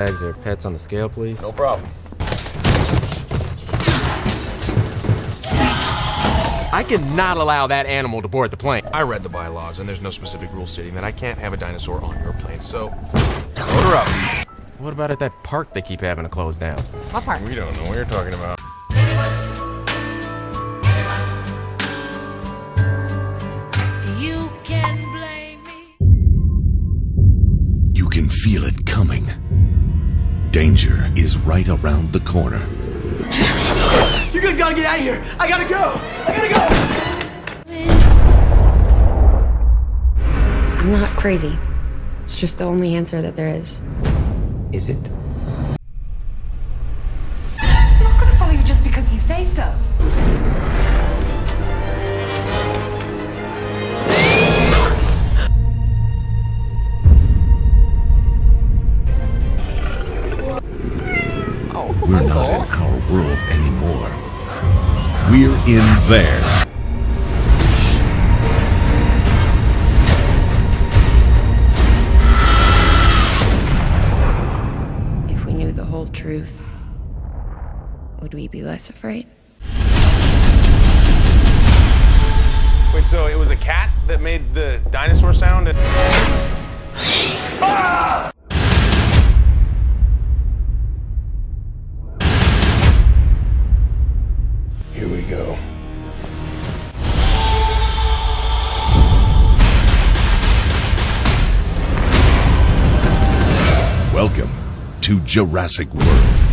Bags or pets on the scale, please. No problem. I cannot allow that animal to board the plane. I read the bylaws, and there's no specific rule stating that I can't have a dinosaur on your plane, so load her up. What about at that park they keep having to close down? What park? We don't know what you're talking about. You can blame me. You can feel it coming. Danger is right around the corner. You guys gotta get out of here. I gotta go. I gotta go. I'm not crazy. It's just the only answer that there is. Is it? I'm not gonna follow you just because you say so. We're not in our world anymore. We're in theirs. If we knew the whole truth, would we be less afraid? Wait, so it was a cat that made the dinosaur sound? And... Here Welcome to Jurassic World.